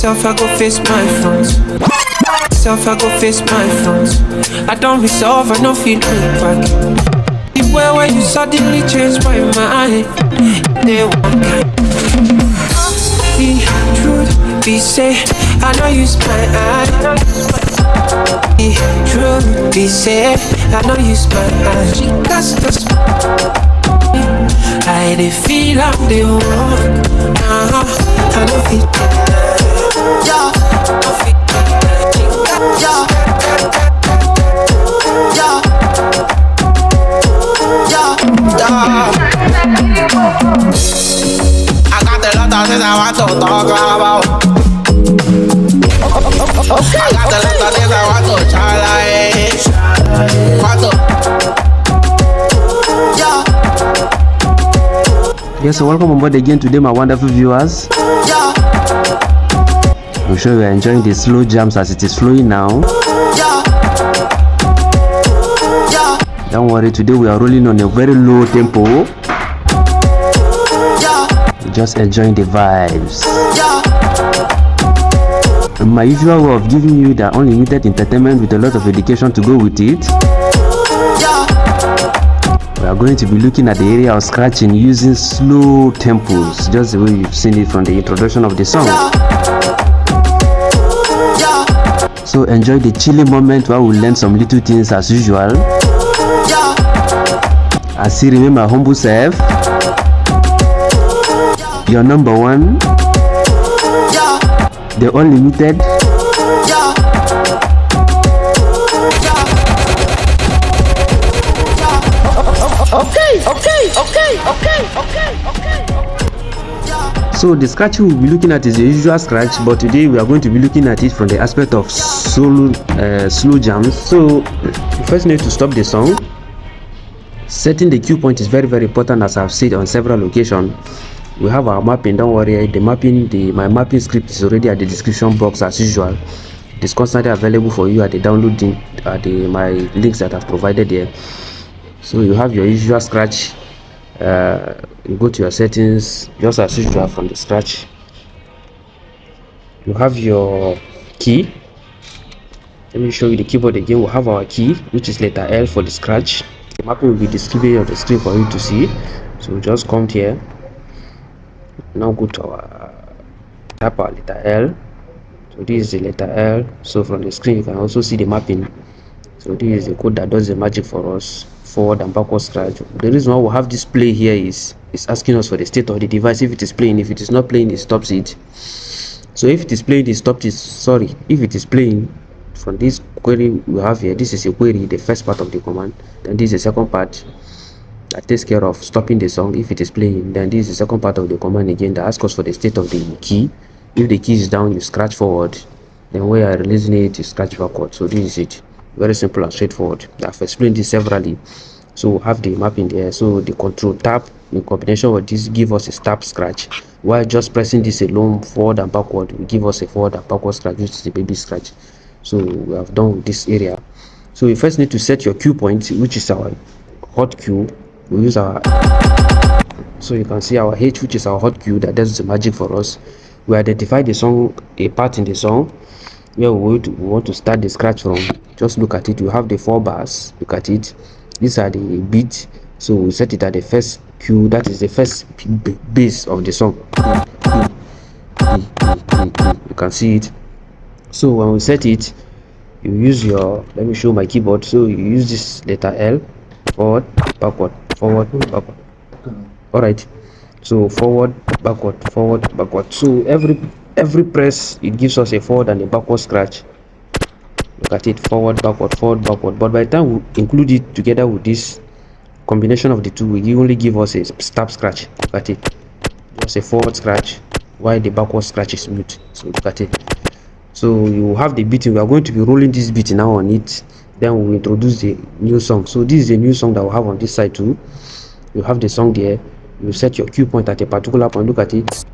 Self, I go face my front. Self, I go face my front. I don't resolve, I don't feel back. The way where you suddenly change my mind, they want kind. Be truth, be say, I know you eye. Be true, be say, I know you eye. She got the I dey feel I'm the one. Uh-huh. I don't feel. Yes, so welcome on board again today, my wonderful viewers. I'm sure you are enjoying the slow jams as it is flowing now. Don't worry, today we are rolling on a very low tempo. Just enjoying the vibes. My usual way of giving you the unlimited entertainment with a lot of education to go with it we are going to be looking at the area of scratching using slow tempos just the way you've seen it from the introduction of the song so enjoy the chilling moment while we learn some little things as usual. I see remain my humble self. Your number one. The unlimited. Okay, okay, okay, okay, okay, okay. So the scratch we'll be looking at is the usual scratch, but today we are going to be looking at it from the aspect of solo, uh, slow jams. So you first need to stop the song. Setting the cue point is very very important as I've said on several occasions. We have our mapping, don't worry, the mapping, the my mapping script is already at the description box as usual. It's constantly available for you at the downloading at the my links that I've provided here so you have your usual scratch uh, go to your settings just as usual from the scratch. You have your key. Let me show you the keyboard again. We'll have our key which is letter L for the scratch. The mapping will be displayed on the screen for you to see. So we just come here. Now go to our tap our letter L. So this is the letter L. So from the screen you can also see the mapping so this is the code that does the magic for us forward and backward scratch the reason why we have this play here is it's asking us for the state of the device. If it is playing if it is not playing it stops it. So if it is playing it stops it. Sorry if it is playing from this query we have here this is a query the first part of the command. Then this is the second part that takes care of stopping the song. If it is playing then this is the second part of the command again that asks us for the state of the key. If the key is down you scratch forward. Then you are releasing it you scratch backward. So this is it very simple and straightforward. I've explained this severally. So have the map in there. So the control tab in combination with this give us a tap scratch. While just pressing this alone forward and backward will give us a forward and backward scratch which is a baby scratch. So we have done with this area. So you first need to set your cue point which is our hot cue we use our so you can see our h which is our hot cue that does the magic for us. We identify the song a part in the song where we, we want to start the scratch from just look at it. You have the four bars. Look at it. These are the beats. So we set it at the first cue that is the first bass of the song. You can see it. So when we set it you use your let me show my keyboard. So you use this letter l forward backward forward backward. All right. So forward backward forward backward. So every every press it gives us a forward and a backward scratch look at it forward backward forward backward. But by the time we include it together with this combination of the two will only give us a stop scratch. Look at it? Just a forward scratch while the backward scratch is mute. So look at it? So you have the beating. We are going to be rolling this beat now on it. Then we introduce the new song. So this is a new song that we have on this side too. You have the song there. You set your cue point at a particular point. Look at it.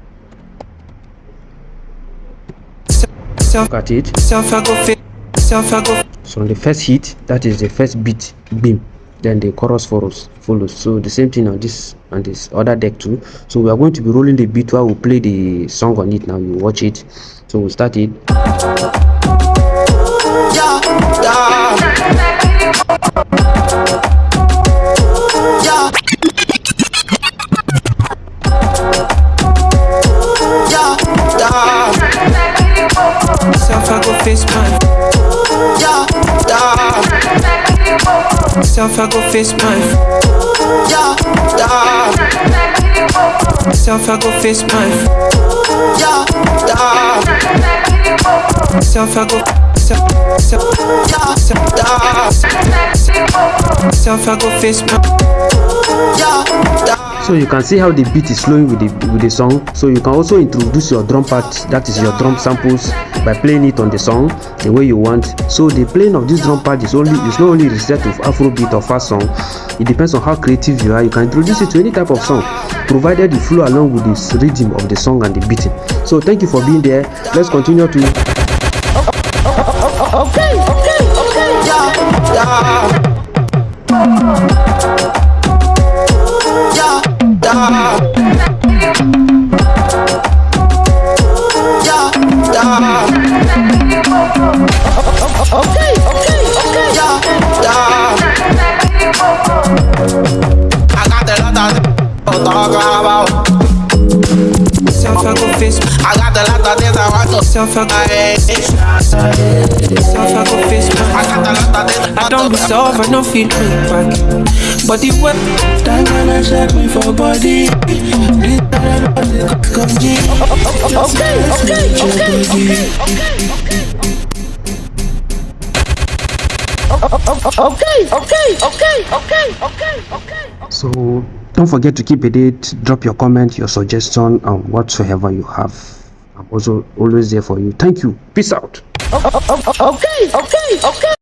Look at it so on the first hit that is the first beat beam then the chorus follows follows. So the same thing on this on this other deck too. So we are going to be rolling the beat while we play the song on it now. You watch it. So we'll start it Self, I go face my. Yeah, yeah. Self, I go face my. Yeah, yeah. Self, I go. Self, self, self, self, I go face my. Yeah. So you can see how the beat is flowing with the with the song. So you can also introduce your drum part that is your drum samples by playing it on the song the way you want. So the playing of this drum part is only is not only restricted to afrobeat or fast song. It depends on how creative you are. You can introduce it to any type of song provided you flow along with the rhythm of the song and the beating. So thank you for being there. Let's continue to of talk about. Self, I go. I got the lot of things I want to Self, I go. say. Self, I go face I got the lot of things I don't resolve, I don't feel back. But the way That wanna check me for body. This time I body come G. Okay, okay, okay. Okay, okay, okay, okay, okay, okay. So don't forget to keep a date, drop your comment, your suggestion, and whatsoever you have. I'm also always there for you. Thank you. Peace out. Okay, okay, okay.